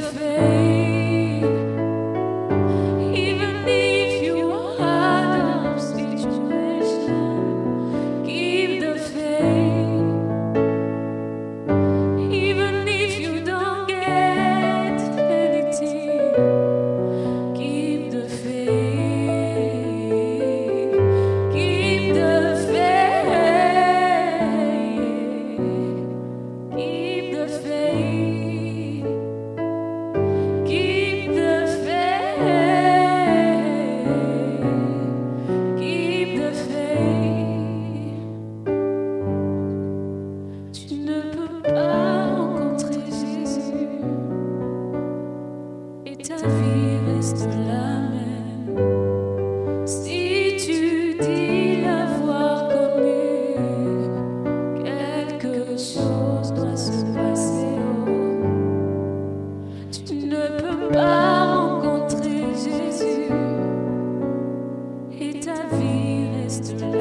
your. Vie reste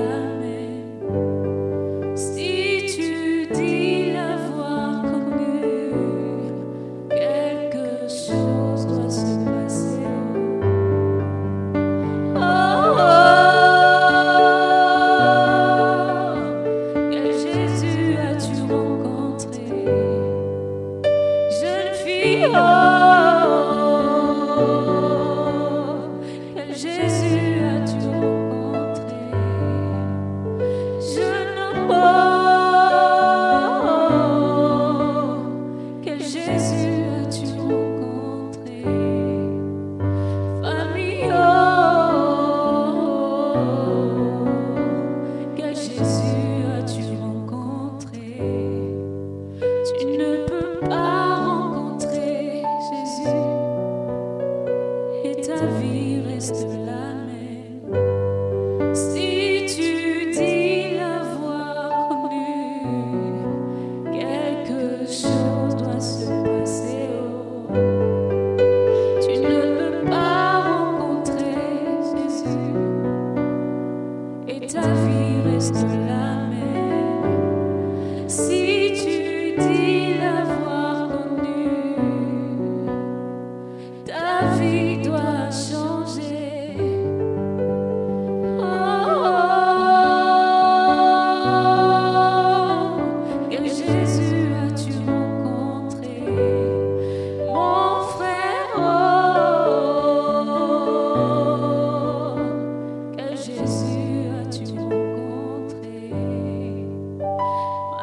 et ta vie restera.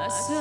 ます。